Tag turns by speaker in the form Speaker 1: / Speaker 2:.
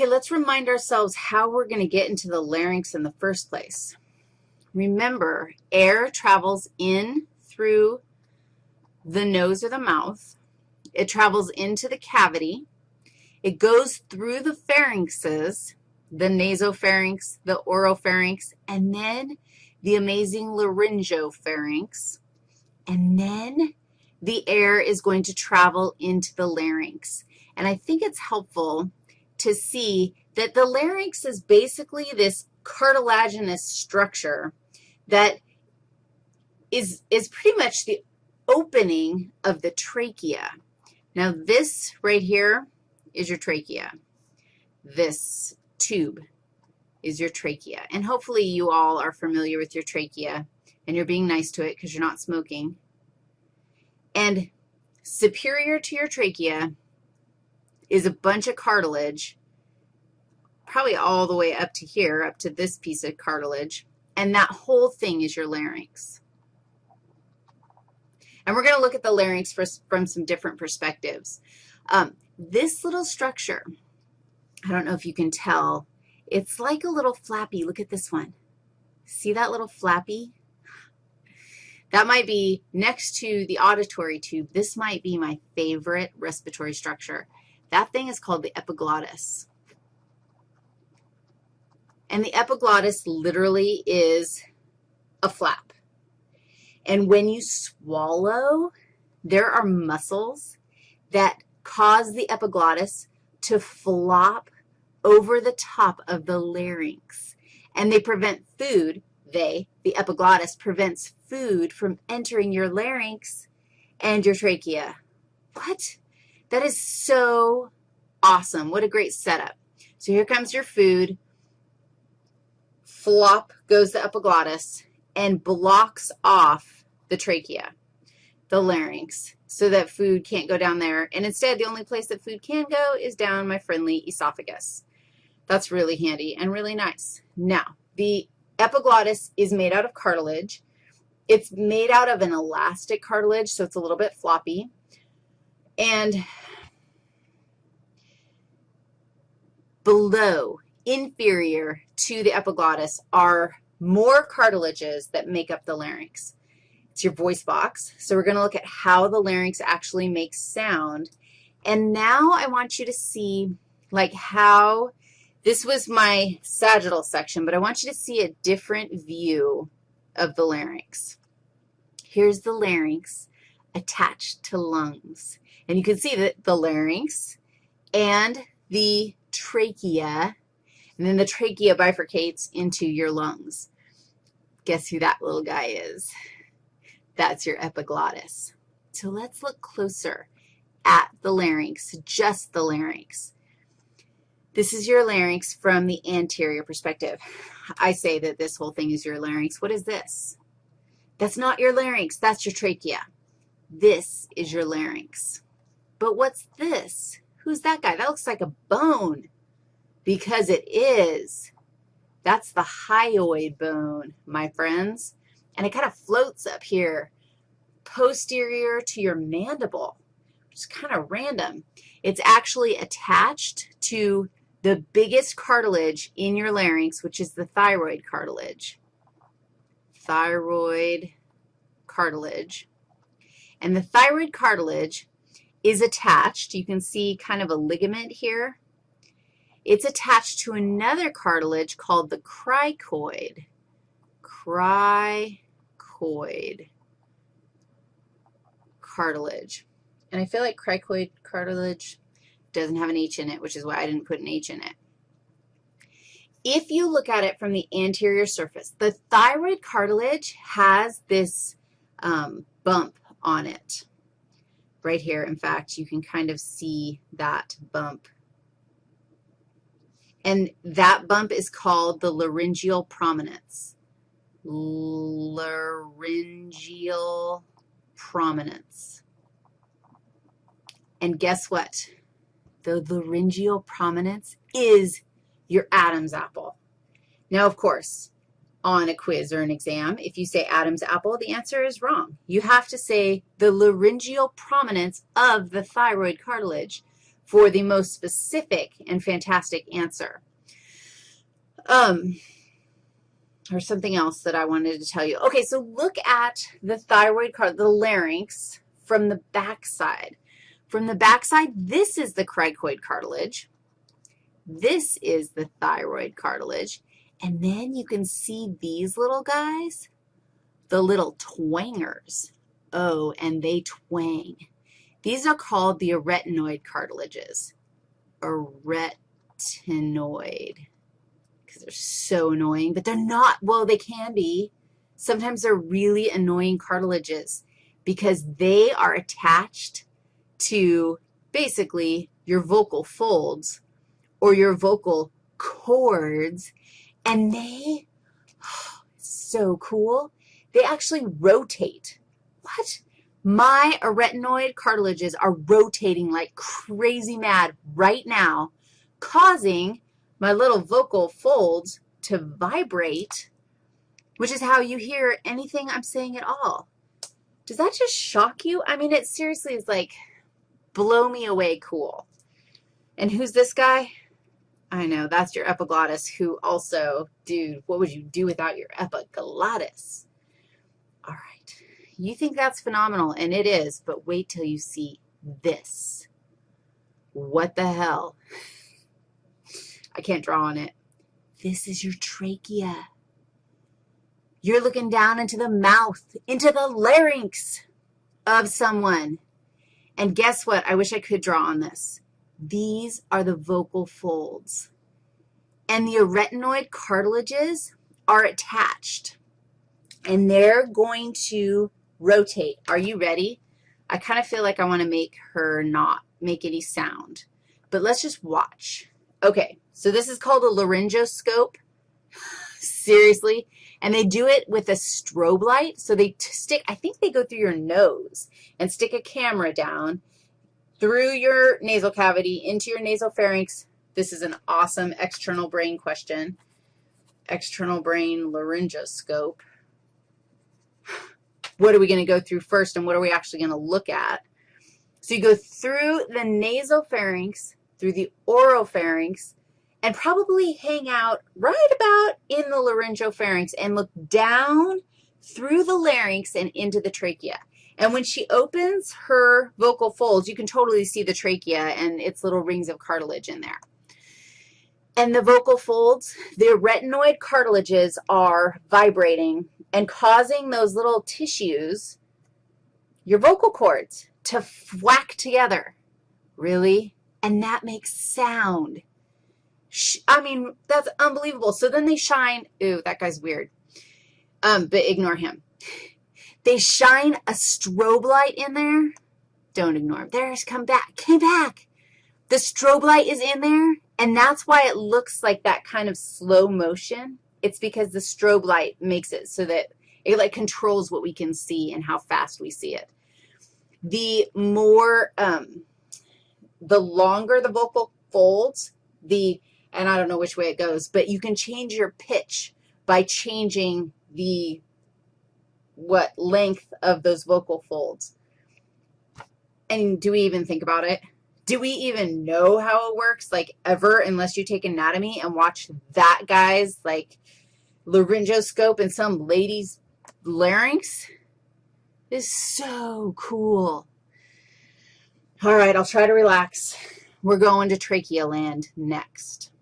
Speaker 1: Okay, let's remind ourselves how we're going to get into the larynx in the first place. Remember, air travels in through the nose or the mouth. It travels into the cavity. It goes through the pharynxes, the nasopharynx, the oropharynx, and then the amazing laryngopharynx. And then the air is going to travel into the larynx. And I think it's helpful to see that the larynx is basically this cartilaginous structure that is, is pretty much the opening of the trachea. Now, this right here is your trachea. This tube is your trachea. And hopefully you all are familiar with your trachea, and you're being nice to it because you're not smoking. And superior to your trachea is a bunch of cartilage, probably all the way up to here, up to this piece of cartilage, and that whole thing is your larynx. And we're going to look at the larynx for, from some different perspectives. Um, this little structure, I don't know if you can tell, it's like a little flappy. Look at this one. See that little flappy? That might be next to the auditory tube. This might be my favorite respiratory structure. That thing is called the epiglottis. And the epiglottis literally is a flap. And when you swallow, there are muscles that cause the epiglottis to flop over the top of the larynx, and they prevent food. They, the epiglottis, prevents food from entering your larynx and your trachea. What? That is so awesome. What a great setup. So here comes your food. Flop goes the epiglottis and blocks off the trachea, the larynx, so that food can't go down there. And instead, the only place that food can go is down my friendly esophagus. That's really handy and really nice. Now, the epiglottis is made out of cartilage. It's made out of an elastic cartilage, so it's a little bit floppy. And below, inferior to the epiglottis, are more cartilages that make up the larynx. It's your voice box. So we're going to look at how the larynx actually makes sound. And now I want you to see, like, how this was my sagittal section, but I want you to see a different view of the larynx. Here's the larynx attached to lungs. And you can see that the larynx and the trachea, and then the trachea bifurcates into your lungs. Guess who that little guy is? That's your epiglottis. So let's look closer at the larynx, just the larynx. This is your larynx from the anterior perspective. I say that this whole thing is your larynx. What is this? That's not your larynx. That's your trachea. This is your larynx. But what's this? Who's that guy? That looks like a bone because it is. That's the hyoid bone, my friends. And it kind of floats up here posterior to your mandible, which is kind of random. It's actually attached to the biggest cartilage in your larynx, which is the thyroid cartilage. Thyroid cartilage. And the thyroid cartilage is attached. You can see kind of a ligament here. It's attached to another cartilage called the cricoid. Cricoid cartilage. And I feel like cricoid cartilage doesn't have an H in it, which is why I didn't put an H in it. If you look at it from the anterior surface, the thyroid cartilage has this um, bump on it right here. In fact, you can kind of see that bump. And that bump is called the laryngeal prominence. Laryngeal prominence. And guess what? the laryngeal prominence is your Adam's apple. Now, of course, on a quiz or an exam, if you say Adam's apple, the answer is wrong. You have to say the laryngeal prominence of the thyroid cartilage for the most specific and fantastic answer. Um, or something else that I wanted to tell you. Okay, so look at the thyroid card, the larynx from the back side. From the back side, this is the cricoid cartilage. This is the thyroid cartilage. And then you can see these little guys, the little twangers. Oh, and they twang. These are called the arytenoid cartilages. Arytenoid, because they're so annoying, but they're not, well, they can be. Sometimes they're really annoying cartilages because they are attached to basically your vocal folds or your vocal cords, and they, so cool, they actually rotate. What? My arytenoid cartilages are rotating like crazy mad right now, causing my little vocal folds to vibrate, which is how you hear anything I'm saying at all. Does that just shock you? I mean, it seriously is like blow me away cool. And who's this guy? I know, that's your epiglottis, who also, dude, what would you do without your epiglottis? All right, you think that's phenomenal, and it is, but wait till you see this. What the hell? I can't draw on it. This is your trachea. You're looking down into the mouth, into the larynx of someone. And guess what? I wish I could draw on this. These are the vocal folds. And the arytenoid cartilages are attached. And they're going to rotate. Are you ready? I kind of feel like I want to make her not make any sound. But let's just watch. Okay, so this is called a laryngoscope. Seriously. And they do it with a strobe light. So they stick, I think they go through your nose and stick a camera down through your nasal cavity into your nasal pharynx. This is an awesome external brain question. External brain laryngoscope. What are we going to go through first, and what are we actually going to look at? So you go through the nasal pharynx, through the oropharynx, and probably hang out right about in the laryngopharynx and look down through the larynx and into the trachea. And when she opens her vocal folds, you can totally see the trachea and its little rings of cartilage in there. And the vocal folds, the arytenoid cartilages are vibrating and causing those little tissues, your vocal cords, to whack together. Really? And that makes sound. I mean, that's unbelievable. So then they shine. Ooh, that guy's weird. Um, but ignore him. They shine a strobe light in there. Don't ignore him. There's come back. Came back. The strobe light is in there, and that's why it looks like that kind of slow motion. It's because the strobe light makes it so that it, like, controls what we can see and how fast we see it. The more, um, the longer the vocal folds, the and I don't know which way it goes, but you can change your pitch by changing the, what, length of those vocal folds. And do we even think about it? Do we even know how it works, like, ever, unless you take anatomy and watch that guy's, like, laryngoscope in some lady's larynx? Is so cool. All right, I'll try to relax. We're going to trachea land next.